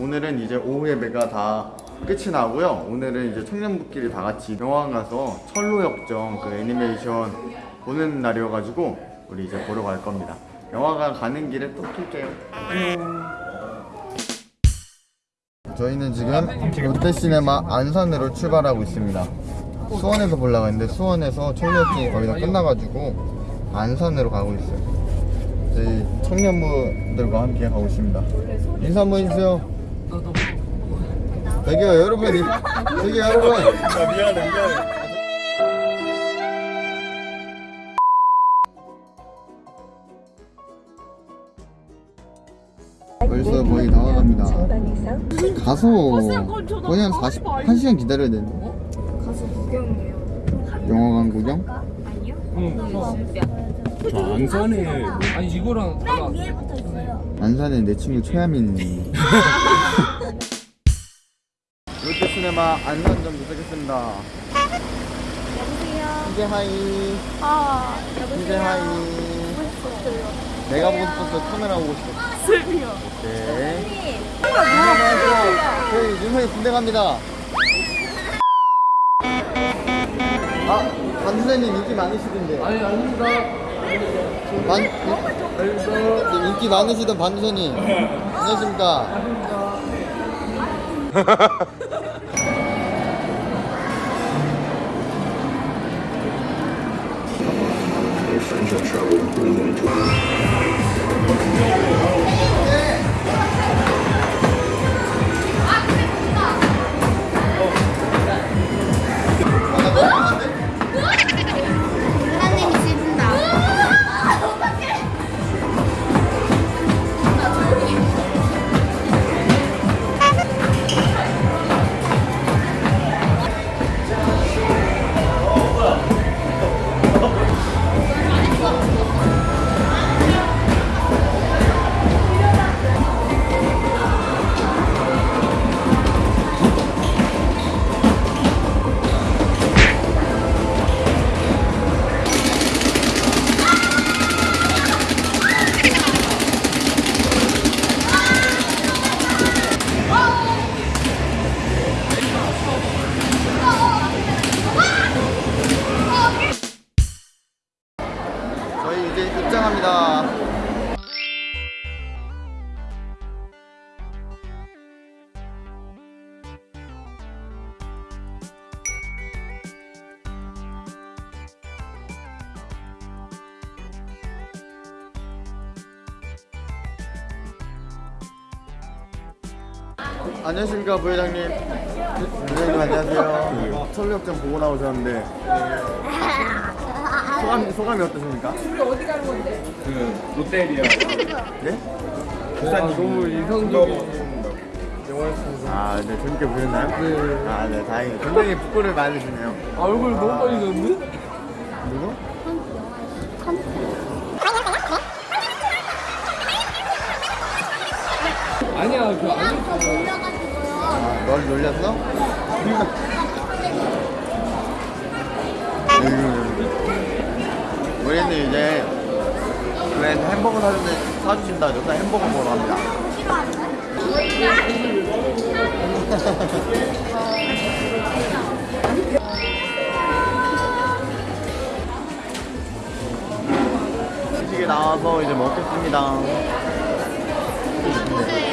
오늘은 이제 오후 예배가 다 끝이 나고요. 오늘은 이제 청년부끼리 다 같이 영화관 가서 철로역정 그 애니메이션 보는 날이어가지고 우리 이제 보러 갈 겁니다. 영화관 가는 길에 또 킬게요. 저희는 지금 롯데시네마 안산으로 출발하고 있습니다. 수원에서 보려고 했는데 수원에서 철로역정이 거의 다 끝나가지고 안산으로 가고 있어요. 저희 청년부들과 함께 가고 있습니다. 인사 한번 해주세요. 저기요 여러분, 저기요 여러분. 미안해 미안해 벌써 거의 다 와갑니다. 가서 거의 한 40, 1시간 기다려야 되는데. 가서 구경해요. 영화관 구경? 저 안산에 아니 이거랑 달라 안산에 내 친구 최하민. 롯데시네마 안산점 도착했습니다. 여보세요. 이제 하이. 아, 이제 여보세요. 하이. 멋있었어요. 내가 보고 싶었어. 카메라 보고 싶었어. 슬미요. 오케이. 안녕하세요. 저희 윤성이 군대 갑니다. 아, 반 선생님 인기 많으시던데. 아니 아닙니다 반, 네, 인기 많으시던 반 선생님. 안녕하십니까. 입장합니다. 안녕하십니까 부회장님. 부회장님 안녕하세요. 철력장 보고 나오셨는데 소감 소감이 어떠십니까? 그 롯데리아 네? 부산이 너무 인상적인 영화였습니다 아, 네, 재밌게 보셨나요? 네. 아, 네, 다행이에요. 굉장히 부끄를 많으시네요. 아, 얼굴 너무 많이 졌는데? 누구? 아니야 그 아니 아, 널 놀렸어? 그랜 햄버거 사주는데 사주신다. 여기서 햄버거 먹으러 갑니다. 음식이 나와서 이제 먹겠습니다. 맛있다.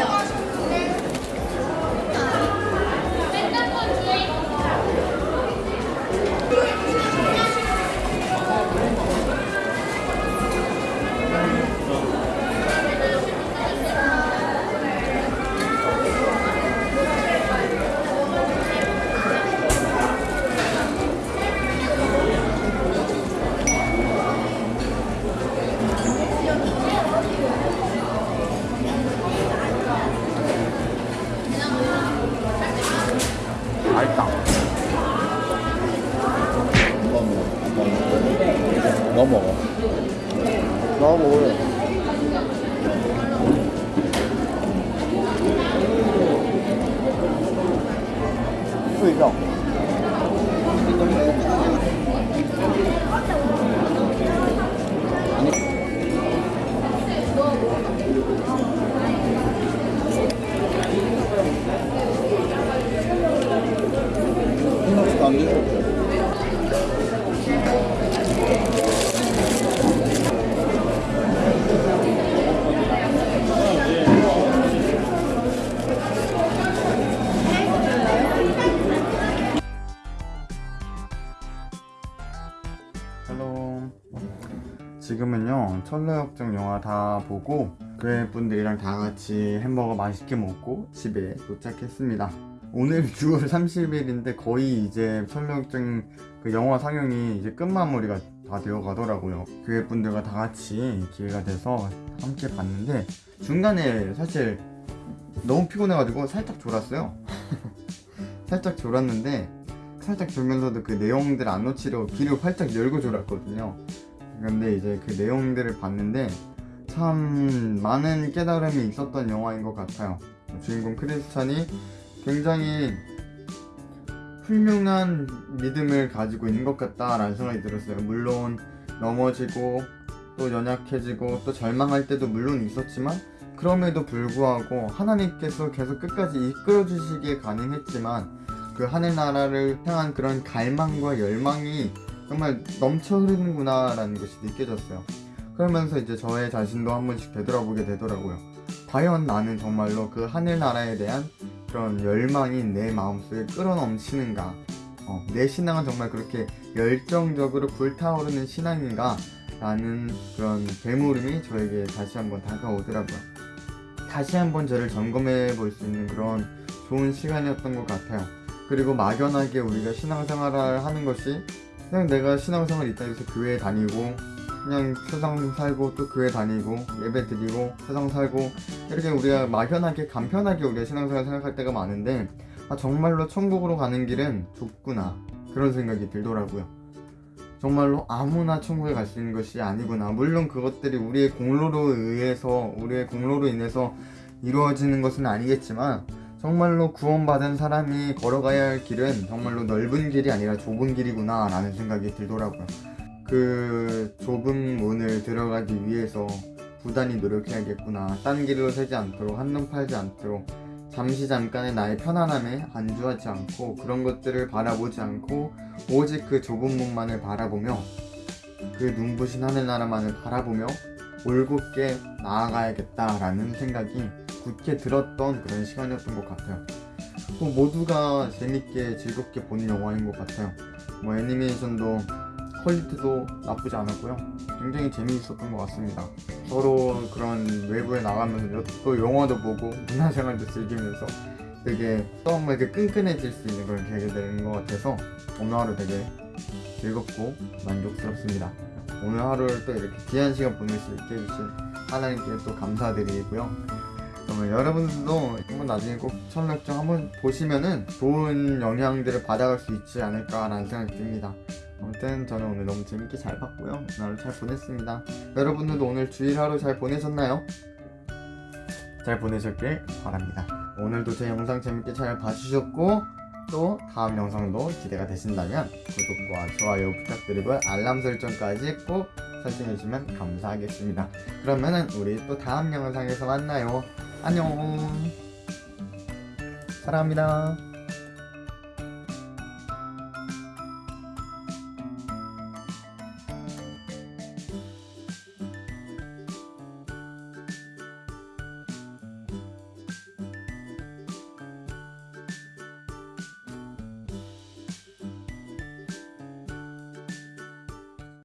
안 드셔도 hello. 지금은요 철로역정 영화 다 보고 교회 분들이랑 다 같이 햄버거 맛있게 먹고 집에 도착했습니다 오늘 6월 30일인데 거의 이제 철로역정 그 영화 상영이 이제 끝마무리가 다 되어 가더라고요 교회 분들과 다 같이 기회가 돼서 함께 봤는데 중간에 사실 너무 피곤해가지고 살짝 졸았어요 살짝 졸았는데 살짝 졸면서도 그 내용들 안 놓치려고 귀를 활짝 열고 졸았거든요. 근데 이제 그 내용들을 봤는데 참 많은 깨달음이 있었던 영화인 것 같아요. 주인공 크리스찬이 굉장히 훌륭한 믿음을 가지고 있는 것 같다라는 생각이 들었어요. 물론 넘어지고 또 연약해지고 또 절망할 때도 물론 있었지만 그럼에도 불구하고 하나님께서 계속 끝까지 이끌어 주시기에 가능했지만 그 하늘 나라를 향한 그런 갈망과 열망이 정말 넘쳐 흐르는구나 라는 것이 느껴졌어요. 그러면서 이제 저의 자신도 한 번씩 되돌아보게 되더라고요. 과연 나는 정말로 그 하늘나라에 대한 그런 열망이 내 마음속에 끌어넘치는가? 어, 내 신앙은 정말 그렇게 열정적으로 불타오르는 신앙인가? 라는 그런 되물음이 저에게 다시 한번 다가오더라고요. 다시 한번 저를 점검해 볼 수 있는 그런 좋은 시간이었던 것 같아요. 그리고 막연하게 우리가 신앙생활을 하는 것이 그냥 내가 신앙생활 있다 해서 교회 다니고 그냥 세상 살고 또 교회 다니고 예배 드리고 세상 살고 이렇게 우리가 막연하게 간편하게 우리가 신앙생활 생각할 때가 많은데 아, 정말로 천국으로 가는 길은 좁구나 그런 생각이 들더라고요. 정말로 아무나 천국에 갈 수 있는 것이 아니구나. 물론 그것들이 우리의 공로로 의해서 우리의 공로로 인해서 이루어지는 것은 아니겠지만 정말로 구원받은 사람이 걸어가야 할 길은 정말로 넓은 길이 아니라 좁은 길이구나 라는 생각이 들더라고요 그 좁은 문을 들어가기 위해서 부단히 노력해야겠구나 딴 길로 새지 않도록 한눈 팔지 않도록 잠시 잠깐의 나의 편안함에 안주하지 않고 그런 것들을 바라보지 않고 오직 그 좁은 문만을 바라보며 그 눈부신 하늘나라만을 바라보며 올곧게 나아가야겠다라는 생각이 굳게 들었던 그런 시간이었던 것 같아요. 또 모두가 재밌게 즐겁게 보는 영화인 것 같아요. 뭐 애니메이션도 퀄리티도 나쁘지 않았고요. 굉장히 재미있었던 것 같습니다. 서로 그런 외부에 나가면서 또 영화도 보고 문화생활도 즐기면서 되게 정말 이렇게 끈끈해질 수 있는 그런 계기가 되는 것 같아서 오늘 하루 되게 즐겁고 만족스럽습니다. 오늘 하루를 또 이렇게 귀한 시간 보낼 수 있게 해주신 하나님께 또 감사드리고요. 그러면 여러분들도 한번 나중에 꼭 천력정 한번 보시면은 좋은 영향들을 받아갈 수 있지 않을까라는 생각이 듭니다. 아무튼 저는 오늘 너무 재밌게 잘 봤고요. 하루 잘 보냈습니다. 여러분들도 오늘 주일 하루 잘 보내셨나요? 잘 보내셨길 바랍니다. 오늘도 제 영상 재밌게 잘 봐주셨고 또 다음 영상도 기대가 되신다면 구독과 좋아요 부탁드리고 알람 설정까지 꼭 설정해주시면 감사하겠습니다. 그러면은 우리 또 다음 영상에서 만나요. 안녕. 사랑합니다.